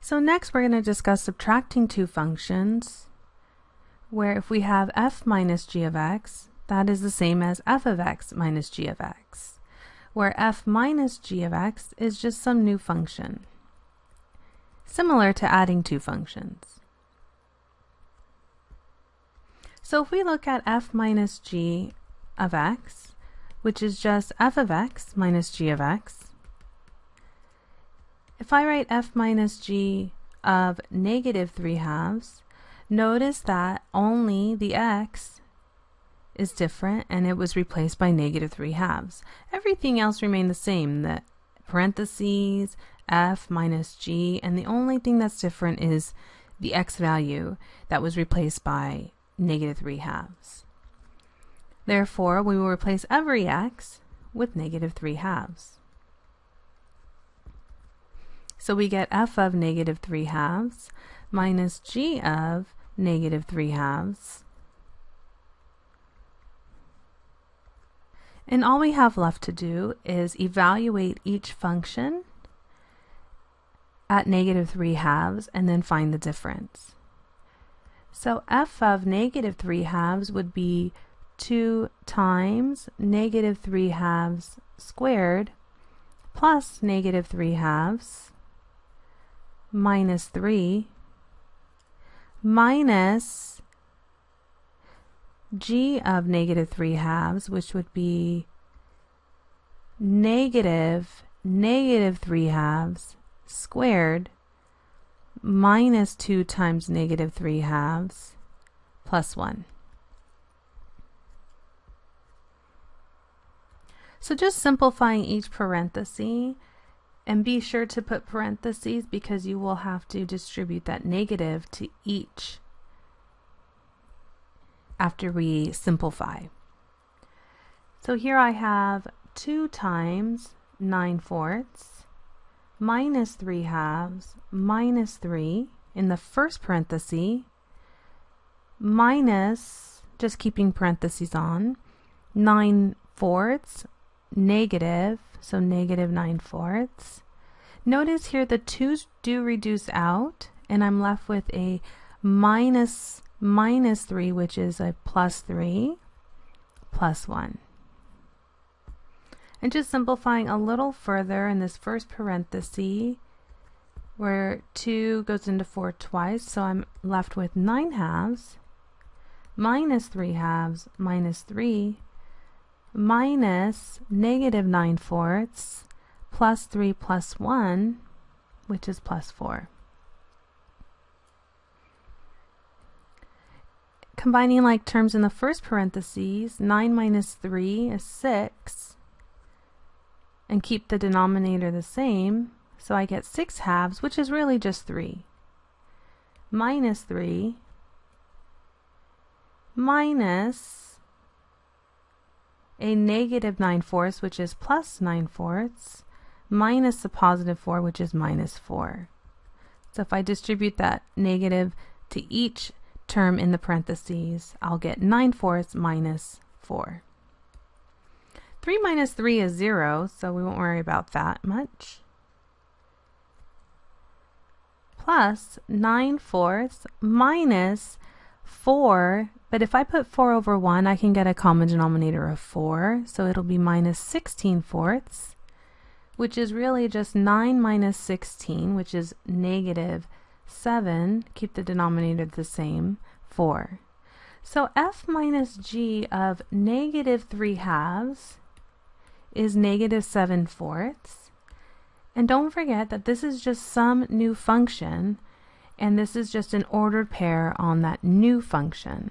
So next we're going to discuss subtracting two functions where if we have f minus g of x, that is the same as f of x minus g of x, where f minus g of x is just some new function, similar to adding two functions. So if we look at f minus g of x, which is just f of x minus g of x, if I write f minus g of negative 3 halves, notice that only the x is different and it was replaced by negative 3 halves. Everything else remained the same, the parentheses, f minus g, and the only thing that's different is the x value that was replaced by negative 3 halves. Therefore, we will replace every x with negative 3 halves. So we get f of negative 3 halves minus g of negative 3 halves. And all we have left to do is evaluate each function at negative 3 halves and then find the difference. So f of negative 3 halves would be 2 times negative 3 halves squared plus negative 3 halves minus 3 minus g of negative 3 halves, which would be negative negative 3 halves squared minus 2 times negative 3 halves plus 1. So just simplifying each parenthesis and be sure to put parentheses because you will have to distribute that negative to each after we simplify. So here I have 2 times 9 fourths minus 3 halves minus 3 in the first parenthesis minus, just keeping parentheses on, 9 fourths negative, so negative 9 fourths. Notice here the 2's do reduce out, and I'm left with a minus minus 3, which is a plus 3, plus 1. And just simplifying a little further in this first parenthesis, where 2 goes into 4 twice, so I'm left with 9 halves, minus 3 halves, minus 3, minus negative 9 fourths plus 3 plus 1, which is plus 4. Combining like terms in the first parentheses, 9 minus 3 is 6, and keep the denominator the same, so I get 6 halves, which is really just 3, minus 3, minus a negative 9 fourths, which is plus 9 fourths, minus the positive 4, which is minus 4. So if I distribute that negative to each term in the parentheses, I'll get 9 fourths minus 4. 3 minus 3 is 0, so we won't worry about that much. Plus 9 fourths minus 4 but if I put 4 over 1, I can get a common denominator of 4. So it'll be minus 16 fourths, which is really just 9 minus 16, which is negative 7. Keep the denominator the same, 4. So f minus g of negative 3 halves is negative 7 fourths. And don't forget that this is just some new function, and this is just an ordered pair on that new function.